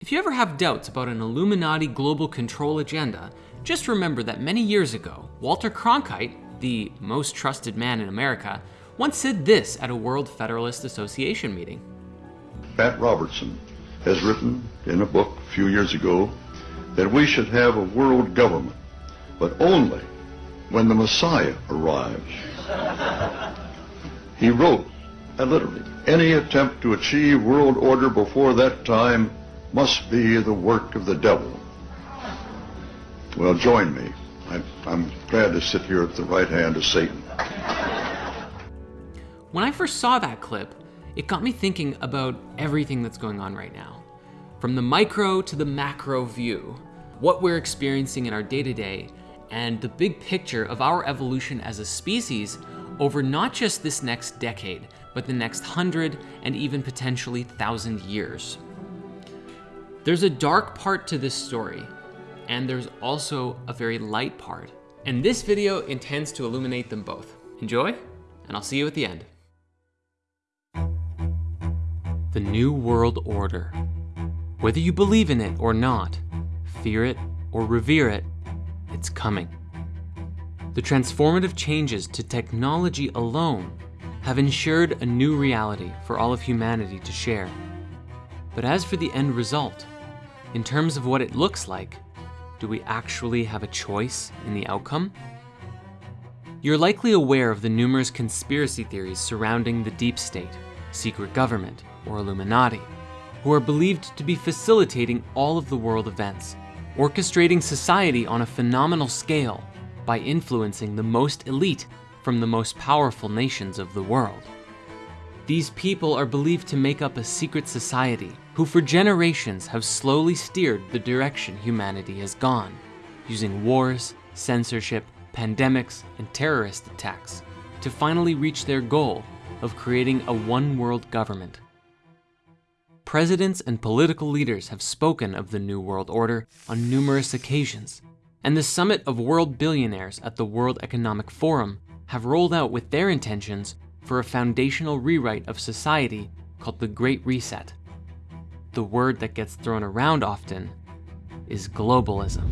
If you ever have doubts about an Illuminati global control agenda, just remember that many years ago, Walter Cronkite, the most trusted man in America, once said this at a World Federalist Association meeting. Pat Robertson has written in a book a few years ago that we should have a world government, but only when the Messiah arrives. he wrote, and literally, any attempt to achieve world order before that time must be the work of the devil. Well, join me. I, I'm glad to sit here at the right hand of Satan. When I first saw that clip, it got me thinking about everything that's going on right now. From the micro to the macro view, what we're experiencing in our day to day, and the big picture of our evolution as a species over not just this next decade, but the next hundred and even potentially thousand years. There's a dark part to this story, and there's also a very light part. And this video intends to illuminate them both. Enjoy, and I'll see you at the end. The New World Order. Whether you believe in it or not, fear it or revere it, it's coming. The transformative changes to technology alone have ensured a new reality for all of humanity to share. But as for the end result, in terms of what it looks like, do we actually have a choice in the outcome? You're likely aware of the numerous conspiracy theories surrounding the deep state, secret government, or Illuminati, who are believed to be facilitating all of the world events, orchestrating society on a phenomenal scale by influencing the most elite from the most powerful nations of the world. These people are believed to make up a secret society who for generations have slowly steered the direction humanity has gone, using wars, censorship, pandemics, and terrorist attacks to finally reach their goal of creating a one world government. Presidents and political leaders have spoken of the New World Order on numerous occasions, and the summit of world billionaires at the World Economic Forum have rolled out with their intentions for a foundational rewrite of society called the Great Reset. The word that gets thrown around often is globalism.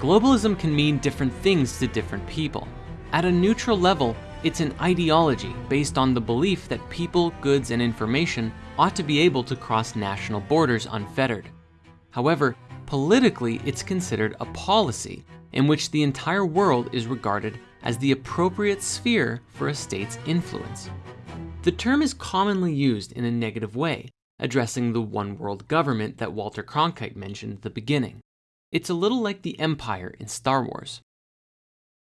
Globalism can mean different things to different people. At a neutral level, it's an ideology based on the belief that people, goods, and information ought to be able to cross national borders unfettered. However, politically, it's considered a policy in which the entire world is regarded as the appropriate sphere for a state's influence. The term is commonly used in a negative way, addressing the one world government that Walter Cronkite mentioned at the beginning. It's a little like the Empire in Star Wars.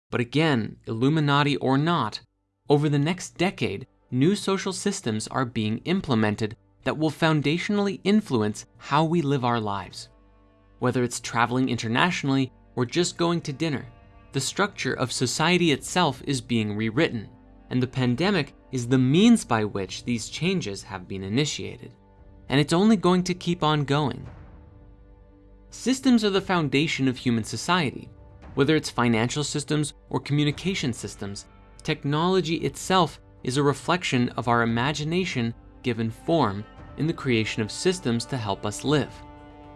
But again, Illuminati or not, over the next decade, new social systems are being implemented that will foundationally influence how we live our lives. Whether it's traveling internationally or just going to dinner, the structure of society itself is being rewritten, and the pandemic is the means by which these changes have been initiated. And it's only going to keep on going. Systems are the foundation of human society. Whether it's financial systems or communication systems, technology itself is a reflection of our imagination given form in the creation of systems to help us live.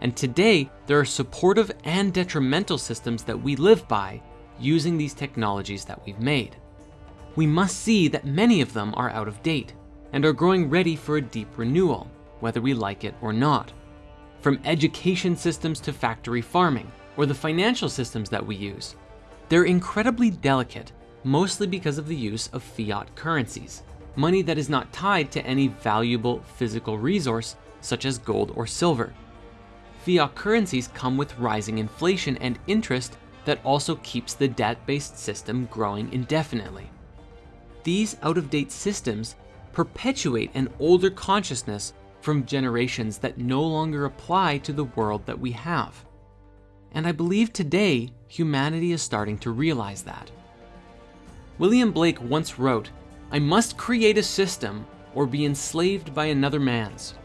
And today, there are supportive and detrimental systems that we live by using these technologies that we've made. We must see that many of them are out of date and are growing ready for a deep renewal, whether we like it or not. From education systems to factory farming, or the financial systems that we use. They're incredibly delicate, mostly because of the use of fiat currencies, money that is not tied to any valuable physical resource such as gold or silver. Fiat currencies come with rising inflation and interest that also keeps the debt-based system growing indefinitely. These out-of-date systems perpetuate an older consciousness from generations that no longer apply to the world that we have. And I believe today, humanity is starting to realize that. William Blake once wrote, I must create a system or be enslaved by another man's.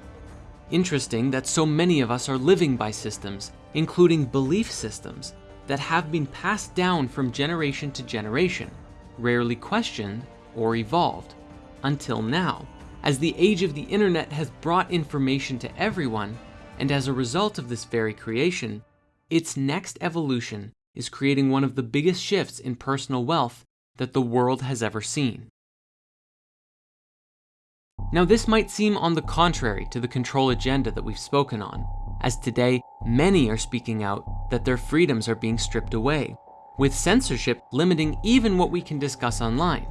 Interesting that so many of us are living by systems, including belief systems, that have been passed down from generation to generation, rarely questioned or evolved, until now. As the age of the internet has brought information to everyone, And as a result of this very creation, its next evolution is creating one of the biggest shifts in personal wealth that the world has ever seen. Now, this might seem on the contrary to the control agenda that we've spoken on, as today many are speaking out that their freedoms are being stripped away, with censorship limiting even what we can discuss online.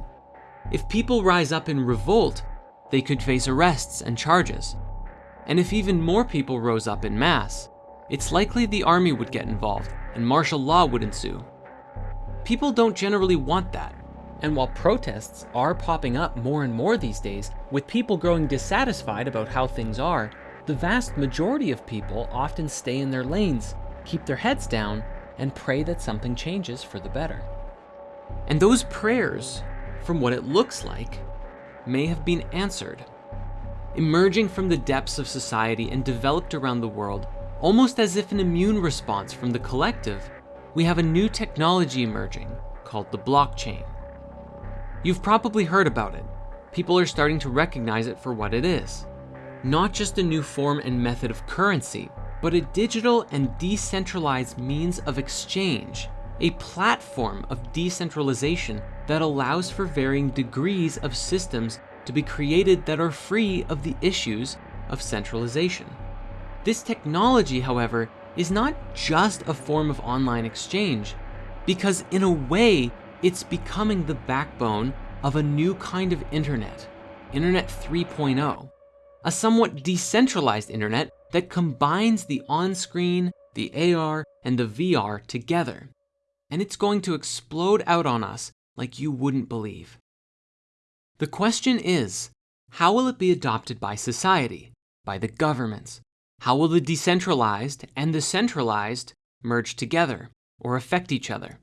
If people rise up in revolt, they could face arrests and charges. And if even more people rose up in mass, it's likely the army would get involved and martial law would ensue. People don't generally want that. And while protests are popping up more and more these days, with people growing dissatisfied about how things are, the vast majority of people often stay in their lanes, keep their heads down, and pray that something changes for the better. And those prayers, from what it looks like, may have been answered. Emerging from the depths of society and developed around the world, almost as if an immune response from the collective, we have a new technology emerging called the blockchain. You've probably heard about it. People are starting to recognize it for what it is. Not just a new form and method of currency, but a digital and decentralized means of exchange, a platform of decentralization that allows for varying degrees of systems to be created that are free of the issues of centralization. This technology, however, is not just a form of online exchange, because in a way, it's becoming the backbone of a new kind of internet, Internet 3.0, a somewhat decentralized internet that combines the on-screen, the AR, and the VR together. And it's going to explode out on us like you wouldn't believe. The question is, how will it be adopted by society, by the governments? How will the decentralized and the centralized merge together or affect each other?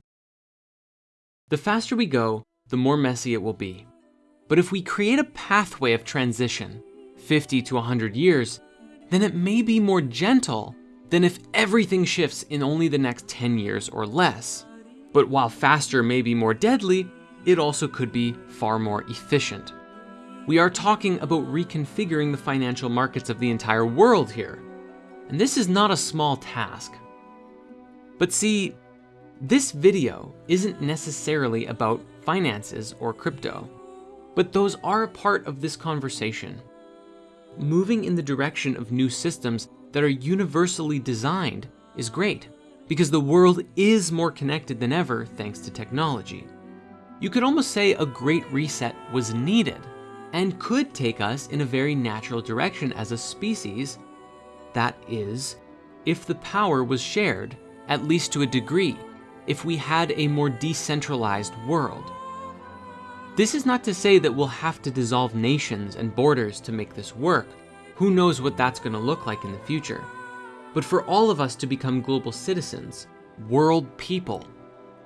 The faster we go, the more messy it will be. But if we create a pathway of transition, 50 to 100 years, then it may be more gentle than if everything shifts in only the next 10 years or less. But while faster may be more deadly, it also could be far more efficient. We are talking about reconfiguring the financial markets of the entire world here. And this is not a small task. But see, this video isn't necessarily about finances or crypto, but those are a part of this conversation. Moving in the direction of new systems that are universally designed is great, because the world is more connected than ever thanks to technology. You could almost say a great reset was needed and could take us in a very natural direction as a species. That is, if the power was shared, at least to a degree, if we had a more decentralized world. This is not to say that we'll have to dissolve nations and borders to make this work. Who knows what that's going to look like in the future. But for all of us to become global citizens, world people,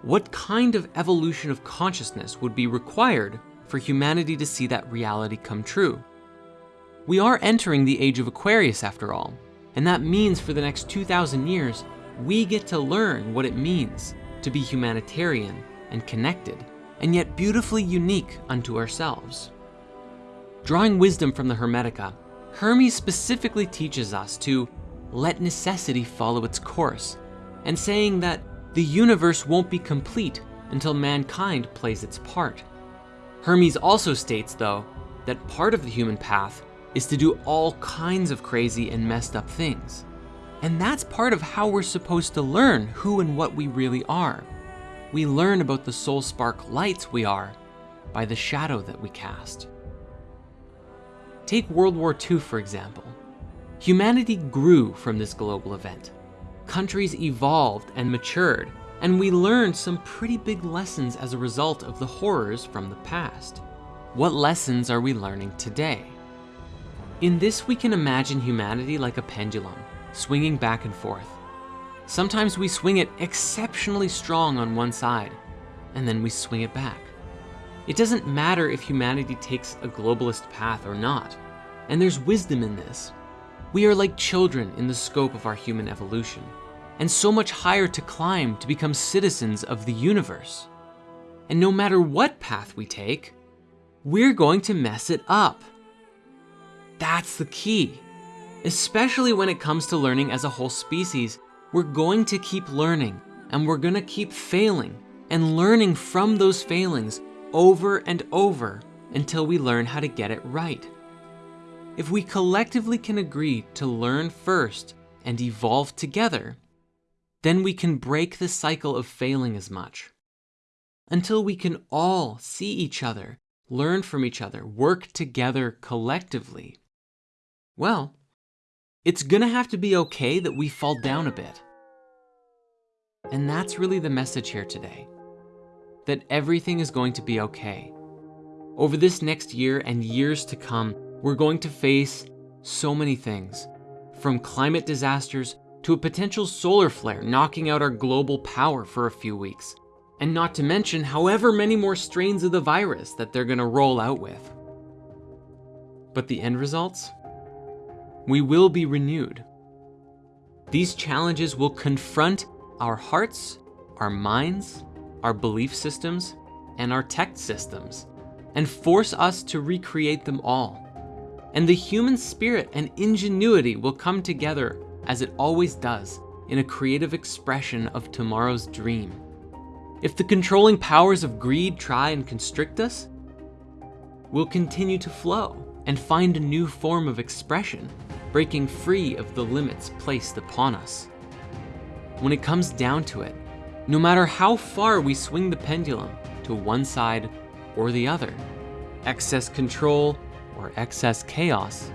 what kind of evolution of consciousness would be required for humanity to see that reality come true? We are entering the age of Aquarius after all, and that means for the next 2,000 years, we get to learn what it means to be humanitarian and connected, and yet beautifully unique unto ourselves. Drawing wisdom from the Hermetica, Hermes specifically teaches us to let necessity follow its course, and saying that the universe won't be complete until mankind plays its part. Hermes also states, though, that part of the human path is to do all kinds of crazy and messed up things. And that's part of how we're supposed to learn who and what we really are. We learn about the soul spark lights we are by the shadow that we cast. Take World War II, for example. Humanity grew from this global event countries evolved and matured, and we learned some pretty big lessons as a result of the horrors from the past. What lessons are we learning today? In this, we can imagine humanity like a pendulum, swinging back and forth. Sometimes we swing it exceptionally strong on one side, and then we swing it back. It doesn't matter if humanity takes a globalist path or not, and there's wisdom in this. We are like children in the scope of our human evolution, and so much higher to climb to become citizens of the universe. And no matter what path we take, we're going to mess it up. That's the key. especially when it comes to learning as a whole species. We're going to keep learning and we're gonna keep failing and learning from those failings over and over until we learn how to get it right. If we collectively can agree to learn first and evolve together, then we can break the cycle of failing as much. Until we can all see each other, learn from each other, work together collectively. Well, it's gonna have to be okay that we fall down a bit. And that's really the message here today that everything is going to be okay. Over this next year and years to come, we're going to face so many things from climate disasters to a potential solar flare knocking out our global power for a few weeks. And not to mention however many more strains of the virus that they're gonna roll out with. But the end results? We will be renewed. These challenges will confront our hearts, our minds, our belief systems, and our tech systems, and force us to recreate them all. And the human spirit and ingenuity will come together, as it always does, in a creative expression of tomorrow's dream. If the controlling powers of greed try and constrict us, we'll continue to flow and find a new form of expression, breaking free of the limits placed upon us. When it comes down to it, no matter how far we swing the pendulum to one side or the other, excess control or excess chaos,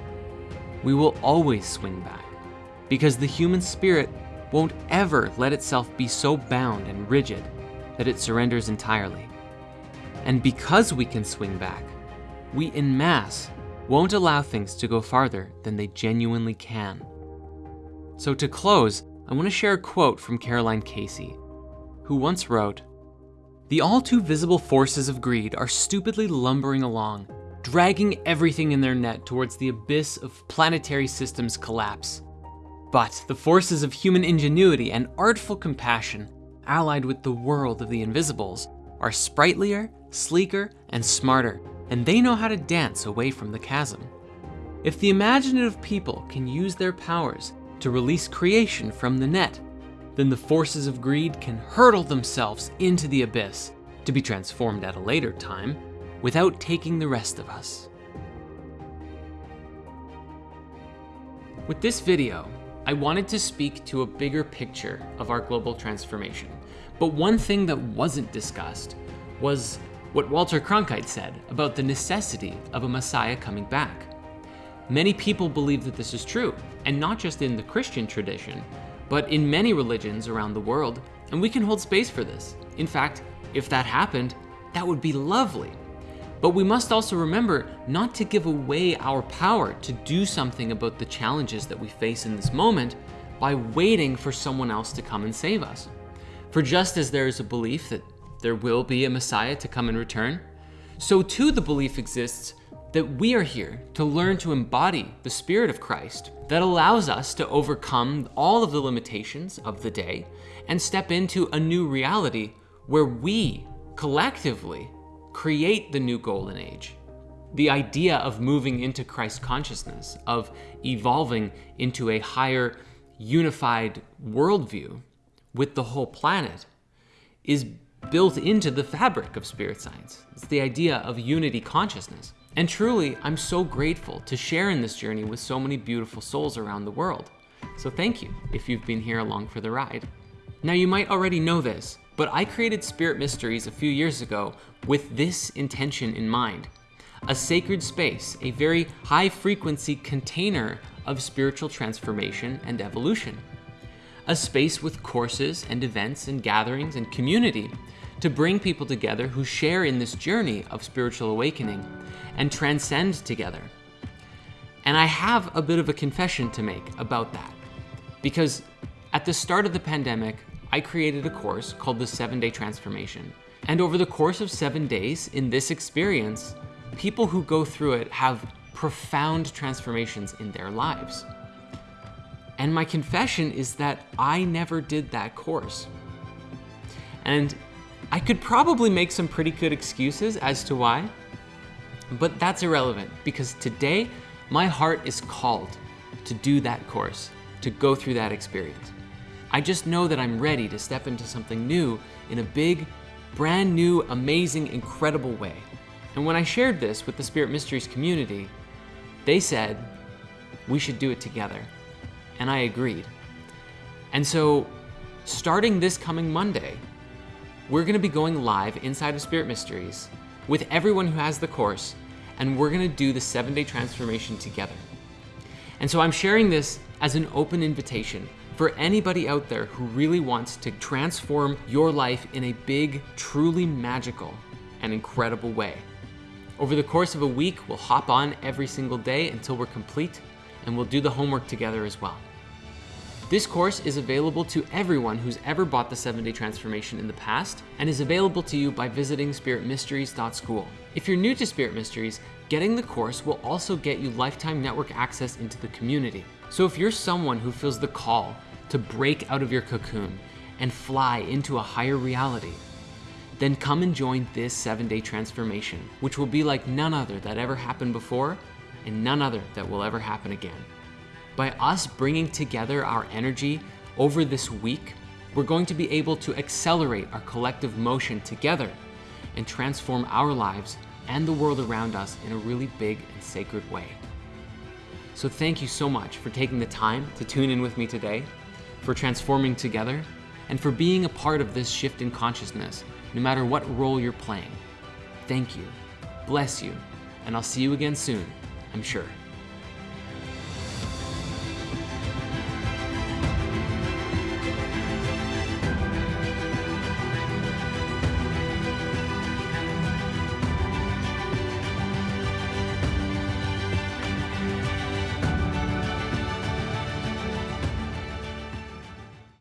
we will always swing back because the human spirit won't ever let itself be so bound and rigid that it surrenders entirely. And because we can swing back, we in mass won't allow things to go farther than they genuinely can. So to close, I want to share a quote from Caroline Casey, who once wrote, The all too visible forces of greed are stupidly lumbering along, dragging everything in their net towards the abyss of planetary systems collapse. But the forces of human ingenuity and artful compassion, allied with the world of the invisibles, are sprightlier, sleeker, and smarter, and they know how to dance away from the chasm. If the imaginative people can use their powers to release creation from the net, then the forces of greed can hurtle themselves into the abyss to be transformed at a later time without taking the rest of us. With this video, I wanted to speak to a bigger picture of our global transformation. But one thing that wasn't discussed was what Walter Cronkite said about the necessity of a Messiah coming back. Many people believe that this is true, and not just in the Christian tradition, but in many religions around the world, and we can hold space for this. In fact, if that happened, that would be lovely. But we must also remember not to give away our power to do something about the challenges that we face in this moment by waiting for someone else to come and save us. For just as there is a belief that there will be a Messiah to come and return, so too the belief exists that we are here to learn to embody the Spirit of Christ that allows us to overcome all of the limitations of the day and step into a new reality where we collectively create the new golden age. The idea of moving into Christ consciousness, of evolving into a higher unified worldview with the whole planet is built into the fabric of spirit science. It's the idea of unity consciousness. And truly, I'm so grateful to share in this journey with so many beautiful souls around the world. So thank you if you've been here along for the ride. Now you might already know this, but I created Spirit Mysteries a few years ago with this intention in mind. A sacred space, a very high frequency container of spiritual transformation and evolution. A space with courses and events and gatherings and community to bring people together who share in this journey of spiritual awakening and transcend together. And I have a bit of a confession to make about that. Because at the start of the pandemic, I created a course called the Seven Day Transformation. And over the course of seven days in this experience, people who go through it have profound transformations in their lives. And my confession is that I never did that course. And I could probably make some pretty good excuses as to why, but that's irrelevant because today my heart is called to do that course, to go through that experience. I just know that I'm ready to step into something new in a big, brand new, amazing, incredible way. And when I shared this with the Spirit Mysteries community, they said, we should do it together. And I agreed. And so, starting this coming Monday, we're gonna be going live inside of Spirit Mysteries with everyone who has the course, and we're gonna do the seven day transformation together. And so I'm sharing this as an open invitation for anybody out there who really wants to transform your life in a big, truly magical and incredible way. Over the course of a week, we'll hop on every single day until we're complete, and we'll do the homework together as well. This course is available to everyone who's ever bought the 7-Day Transformation in the past and is available to you by visiting spiritmysteries.school. If you're new to Spirit Mysteries, getting the course will also get you lifetime network access into the community. So if you're someone who feels the call to break out of your cocoon and fly into a higher reality, then come and join this 7-Day Transformation, which will be like none other that ever happened before and none other that will ever happen again. By us bringing together our energy over this week, we're going to be able to accelerate our collective motion together and transform our lives and the world around us in a really big and sacred way. So thank you so much for taking the time to tune in with me today, for transforming together, and for being a part of this shift in consciousness, no matter what role you're playing. Thank you, bless you, and I'll see you again soon, I'm sure.